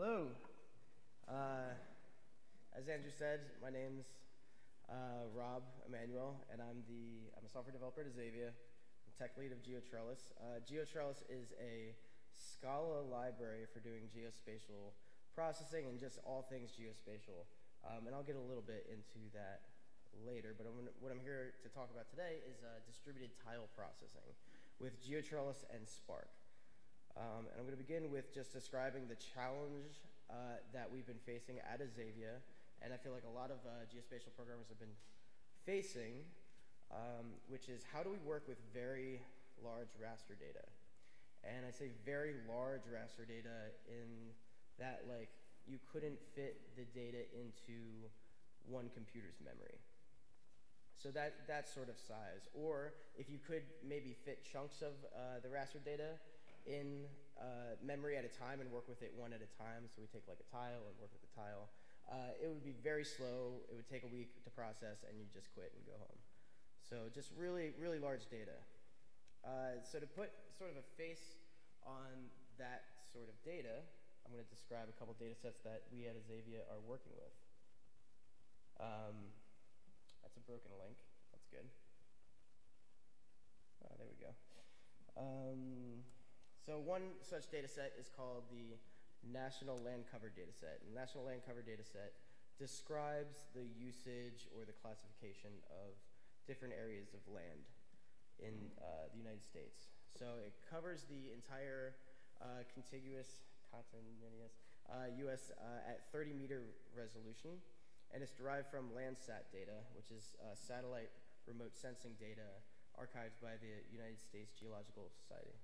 Hello. Uh, as Andrew said, my name's uh, Rob Emanuel, and I'm the I'm a software developer at Azavea. I'm tech lead of GeoTrellis. Uh, GeoTrellis is a Scala library for doing geospatial processing and just all things geospatial. Um, and I'll get a little bit into that later, but I'm what I'm here to talk about today is uh, distributed tile processing with GeoTrellis and Spark. Um, and I'm going to begin with just describing the challenge uh, that we've been facing at Azavea, and I feel like a lot of uh, geospatial programmers have been facing, um, which is how do we work with very large raster data? And I say very large raster data in that like you couldn't fit the data into one computer's memory. So that, that sort of size. Or if you could maybe fit chunks of uh, the raster data in uh, memory at a time and work with it one at a time. So we take like a tile and work with the tile. Uh, it would be very slow. It would take a week to process, and you just quit and go home. So just really, really large data. Uh, so to put sort of a face on that sort of data, I'm going to describe a couple data sets that we at Azavea are working with. Um, that's a broken link. That's good. Oh, there we go. One such data set is called the National Land Cover Data Set. The National Land Cover Data Set describes the usage or the classification of different areas of land in uh, the United States. So it covers the entire uh, contiguous, uh, U.S. Uh, at 30 meter resolution, and it's derived from Landsat data, which is uh, satellite remote sensing data archived by the United States Geological Society.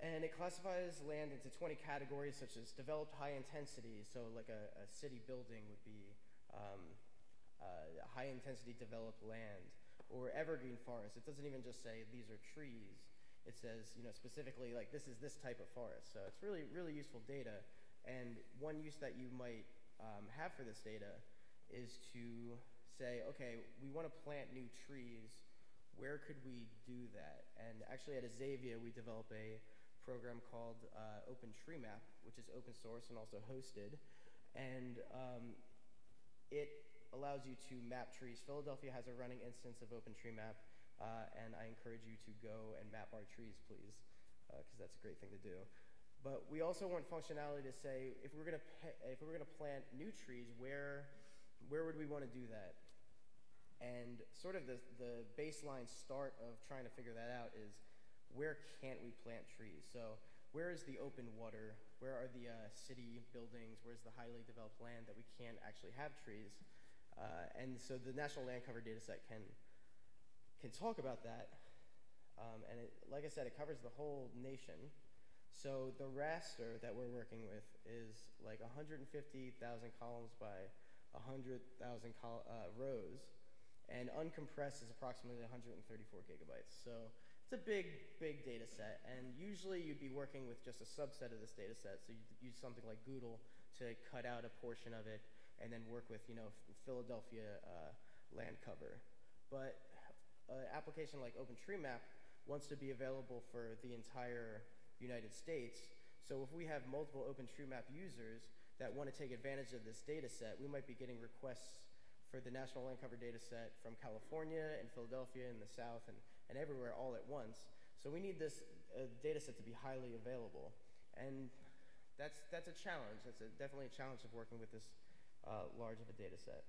And it classifies land into 20 categories, such as developed high intensity. So, like a, a city building would be um, uh, high intensity developed land, or evergreen forest. It doesn't even just say these are trees. It says, you know, specifically like this is this type of forest. So it's really, really useful data. And one use that you might um, have for this data is to say, okay, we want to plant new trees. Where could we do that? And actually, at Azavea, we develop a program called uh, OpenTreeMap, which is open source and also hosted. And um, it allows you to map trees. Philadelphia has a running instance of OpenTreeMap, uh, and I encourage you to go and map our trees, please, because uh, that's a great thing to do. But we also want functionality to say if we're going to if we're going to plant new trees, where where would we want to do that? And sort of the the baseline start of trying to figure that out is where can't we plant trees? So where is the open water? Where are the uh, city buildings? Where's the highly developed land that we can't actually have trees? Uh, and so the National Land Cover Dataset can can talk about that. Um, and it, like I said, it covers the whole nation. So the raster that we're working with is like 150,000 columns by 100,000 col- uh, rows, and uncompressed is approximately 134 gigabytes. So it's a big, big data set, and usually you'd be working with just a subset of this data set. So you'd use something like GDAL to cut out a portion of it, and then work with, you know, Philadelphia uh, land cover. But an application like OpenTreeMap wants to be available for the entire United States. So if we have multiple OpenTreeMap users that want to take advantage of this data set, we might be getting requests for the National Land Cover data set from California and Philadelphia and the South and, and everywhere all at once. So we need this uh, data set to be highly available. And that's, that's a challenge. That's a, definitely a challenge of working with this uh, large of a data set.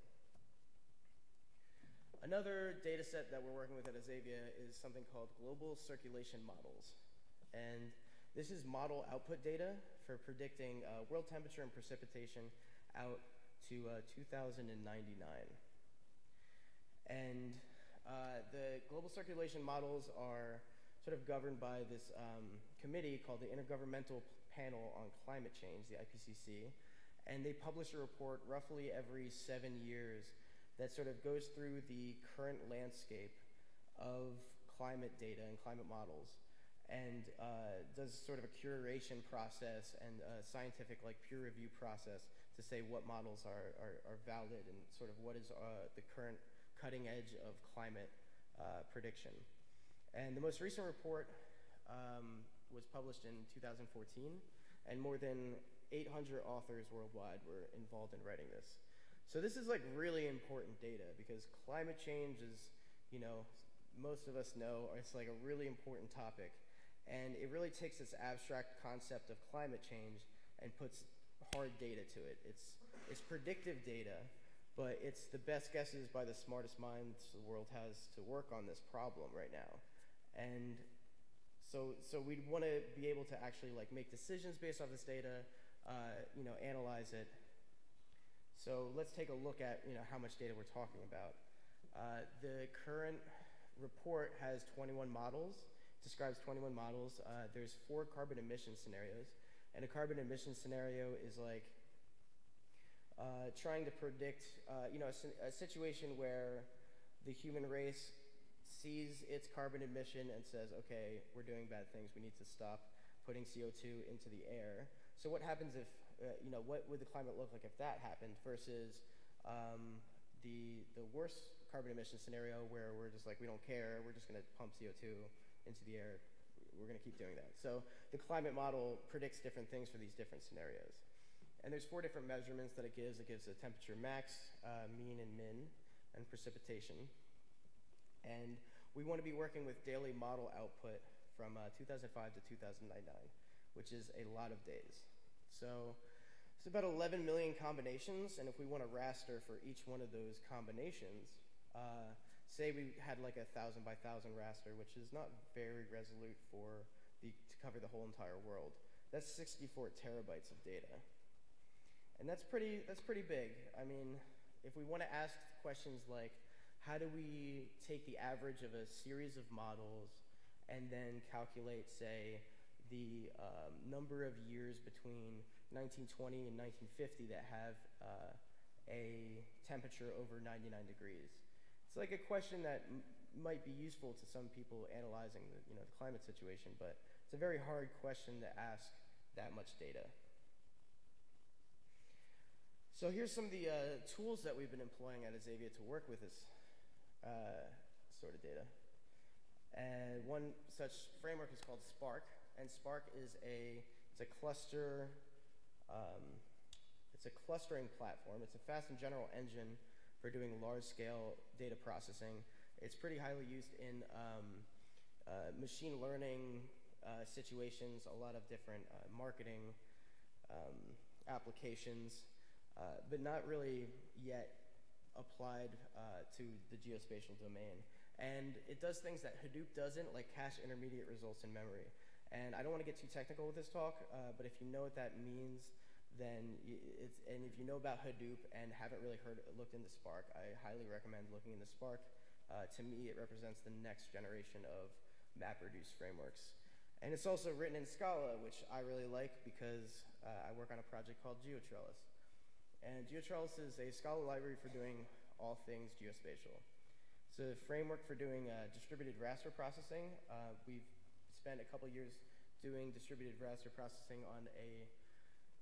Another data set that we're working with at Azavea is something called global circulation models. And this is model output data for predicting uh, world temperature and precipitation out to uh, 2099. And uh, the global circulation models are sort of governed by this um, committee called the Intergovernmental Panel on Climate Change, the IPCC. And they publish a report roughly every seven years that sort of goes through the current landscape of climate data and climate models and uh, does sort of a curation process and a scientific like peer review process to say what models are, are, are valid and sort of what is uh, the current cutting edge of climate uh, prediction. And the most recent report um, was published in 2014, and more than 800 authors worldwide were involved in writing this. So this is like really important data because climate change is, you know, most of us know it's like a really important topic. And it really takes this abstract concept of climate change and puts hard data to it. It's, it's predictive data, but it's the best guesses by the smartest minds the world has to work on this problem right now. And so, so we'd want to be able to actually like make decisions based off this data, uh, you know, analyze it. So let's take a look at, you know, how much data we're talking about. Uh, the current report has 21 models, describes 21 models. Uh, there's four carbon emission scenarios. And a carbon emission scenario is like uh, trying to predict, uh, you know, a, a, situation where the human race sees its carbon emission and says, okay, we're doing bad things, we need to stop putting CO2 into the air. So what happens if, uh, you know, what would the climate look like if that happened versus um, the, the worst carbon emission scenario where we're just like, we don't care, we're just gonna pump CO2 into the air, we're gonna keep doing that. So the climate model predicts different things for these different scenarios. And there's four different measurements that it gives. It gives the temperature max, uh, mean, and min, and precipitation. And we want to be working with daily model output from uh, 2005 to 2009, which is a lot of days. So it's about 11 million combinations, and if we want a raster for each one of those combinations, uh, say we had like a thousand by thousand raster, which is not very resolute for the, to cover the whole entire world. That's 64 terabytes of data. And that's pretty, that's pretty big. I mean, if we want to ask questions like, how do we take the average of a series of models and then calculate, say, the um, number of years between 1920 and 1950 that have uh, a temperature over 99 degrees? It's like a question that might be useful to some people analyzing the, you know, the climate situation, but it's a very hard question to ask that much data. So here's some of the uh, tools that we've been employing at Azavea to work with this uh, sort of data. And one such framework is called Spark, and Spark is a it's a cluster um, it's a clustering platform. It's a fast and general engine for doing large-scale data processing. It's pretty highly used in um, uh, machine learning uh, situations, a lot of different uh, marketing um, applications but not really yet applied uh, to the geospatial domain. And it does things that Hadoop doesn't, like cache intermediate results in memory. And I don't want to get too technical with this talk, uh, but if you know what that means, then it's, and if you know about Hadoop and haven't really heard looked into Spark, I highly recommend looking into Spark. Uh, to me, it represents the next generation of MapReduce frameworks. And it's also written in Scala, which I really like because uh, I work on a project called GeoTrellis. And GeoTrellis is a Scala library for doing all things geospatial. It's a framework for doing uh, distributed raster processing. Uh, we've spent a couple years doing distributed raster processing on a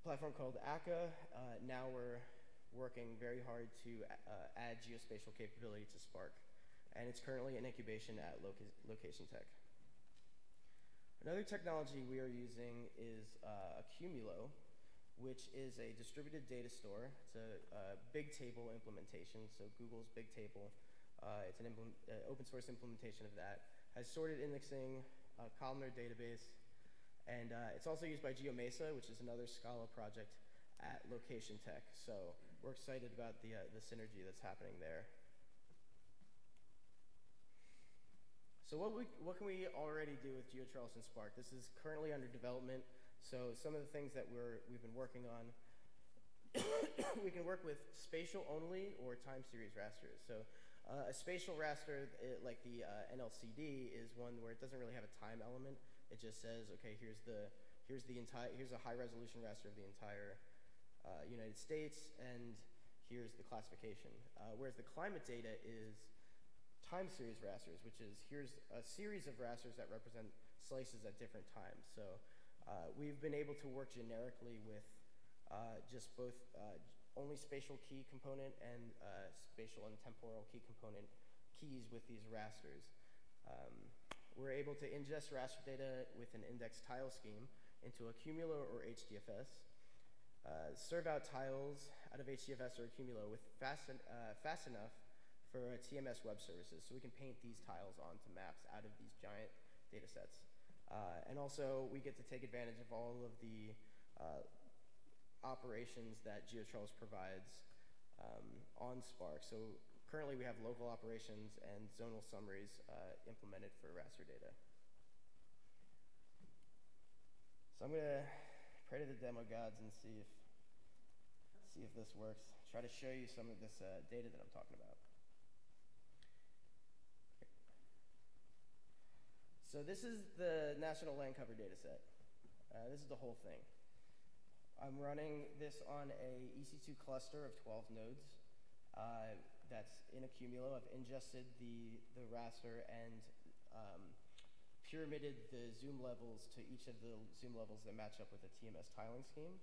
platform called Akka. Uh, now we're working very hard to uh, add geospatial capability to Spark. And it's currently in incubation at Loca Location Tech. Another technology we are using is uh, Accumulo, which is a distributed data store. It's a, big table implementation, so Google's big table. Uh, it's an uh, open source implementation of that. Has sorted indexing, a columnar database, and uh, it's also used by GeoMesa, which is another Scala project at Location Tech. So we're excited about the, uh, the synergy that's happening there. So what, we, what can we already do with GeoTrellis and Spark? This is currently under development. So some of the things that we're, we've been working on, we can work with spatial only or time series rasters. So uh, a spatial raster, it, like the uh, NLCD, is one where it doesn't really have a time element. It just says, okay, here's the here's the entire here's a high resolution raster of the entire uh, United States, and here's the classification. Uh, whereas the climate data is time series rasters, which is here's a series of rasters that represent slices at different times. So uh, we've been able to work generically with uh, just both uh, only spatial key component and uh, spatial and temporal key component keys with these rasters. Um, we're able to ingest raster data with an index tile scheme into Accumulo or HDFS. uh, serve out tiles out of HDFS or Accumulo with fast, uh, fast enough for TMS web services. So we can paint these tiles onto maps out of these giant data sets. Uh, and also, we get to take advantage of all of the uh, operations that GeoTrellis provides um, on Spark. So currently, we have local operations and zonal summaries uh, implemented for raster data. So I'm gonna pray to the demo gods and see if see if this works. Try to show you some of this uh, data that I'm talking about. So this is the national land cover data set. Uh, this is the whole thing. I'm running this on a EC2 cluster of 12 nodes. Uh, that's in Accumulo. I've ingested the, the raster and um, pyramided the zoom levels to each of the zoom levels that match up with the TMS tiling scheme.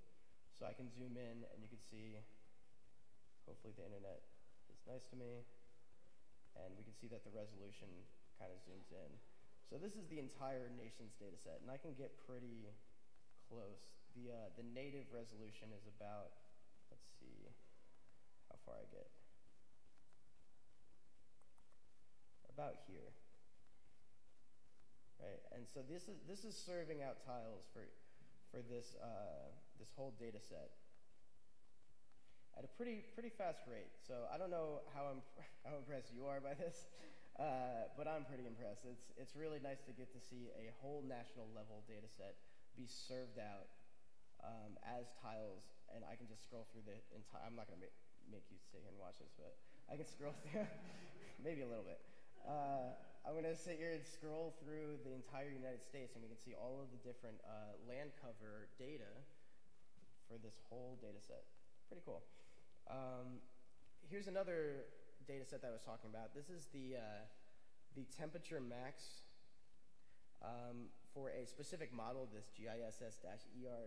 So I can zoom in and you can see, hopefully the internet is nice to me. And we can see that the resolution kind of zooms in. So this is the entire nation's data set, and I can get pretty close. The, uh, the native resolution is about, let's see how far I get. About here. Right, and so this is, this is serving out tiles for, for this, uh, this whole data set at a pretty, pretty fast rate. So I don't know how, imp how impressed you are by this. Uh, but I'm pretty impressed. It's, it's really nice to get to see a whole national level data set be served out um, as tiles, and I can just scroll through the entire. I'm not going to make, make you sit here and watch this, but I can scroll through, maybe a little bit. Uh, I'm going to sit here and scroll through the entire United States, and we can see all of the different uh, land cover data for this whole data set. Pretty cool. Um, here's another data set that I was talking about. This is the, uh, the temperature max um, for a specific model, this GISS-ER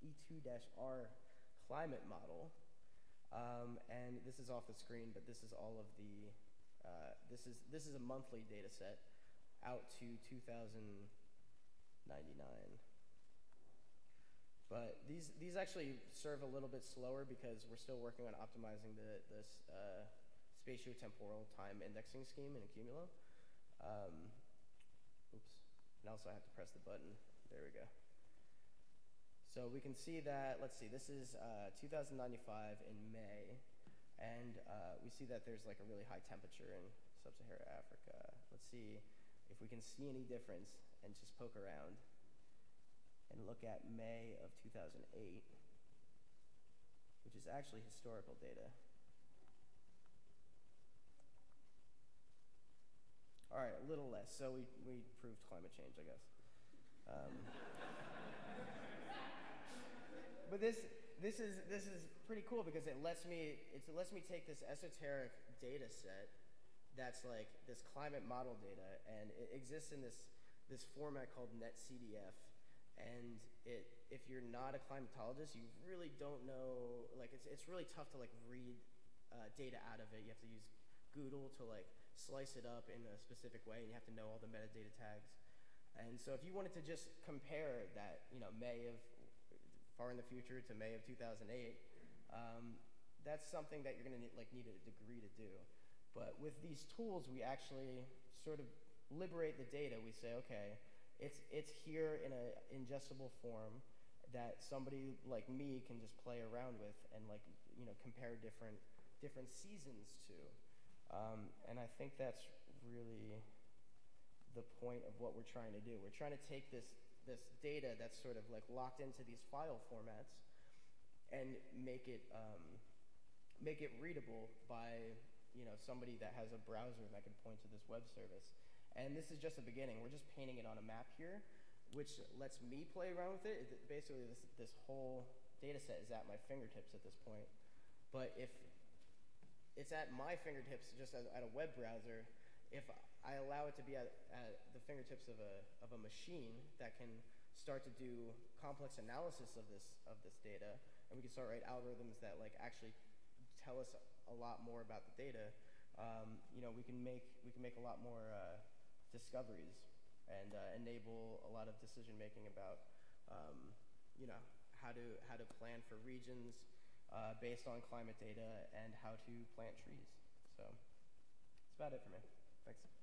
E2-R climate model. Um, and this is off the screen, but this is all of the, uh, this, is, this is a monthly data set out to 2099. But these, these actually serve a little bit slower because we're still working on optimizing the, this uh, spatiotemporal time indexing scheme in Accumulo. Um, oops. And also I have to press the button. There we go. So we can see that, let's see, this is uh, 2095 in May. And uh, we see that there's like a really high temperature in sub-Saharan Africa. Let's see if we can see any difference and just poke around and look at May of 2008, which is actually historical data. All right, a little less. So we, we proved climate change, I guess. Um, but this, this, is, this is pretty cool because it lets, me, it lets me take this esoteric data set that's like this climate model data, and it exists in this, this format called NetCDF. And it, if you're not a climatologist, you really don't know, like it's, it's really tough to like read uh, data out of it. You have to use GDAL to like slice it up in a specific way, and you have to know all the metadata tags. And so if you wanted to just compare that, you know, May of far in the future to May of 2008, um, that's something that you're going to need, like need a degree to do. But with these tools, we actually sort of liberate the data. We say, okay, it's it's here in an ingestible form that somebody like me can just play around with and like you know compare different different seasons to. Um, and I think that's really the point of what we're trying to do. We're trying to take this, this data that's sort of like locked into these file formats and make it, um, make it readable by you know, somebody that has a browser that can point to this web service. And this is just the beginning. We're just painting it on a map here, which lets me play around with it. Basically, this, this whole data set is at my fingertips at this point. But if it's at my fingertips just at a web browser. If I allow it to be at, at, the fingertips of a, of a machine that can start to do complex analysis of this, of this data, and we can start write algorithms that like actually tell us a lot more about the data, um, you know, we can make, we can make a lot more uh, discoveries and uh, enable a lot of decision making about, um, you know, how to how to plan for regions uh, based on climate data and how to plant trees. So that's about it for me. Thanks.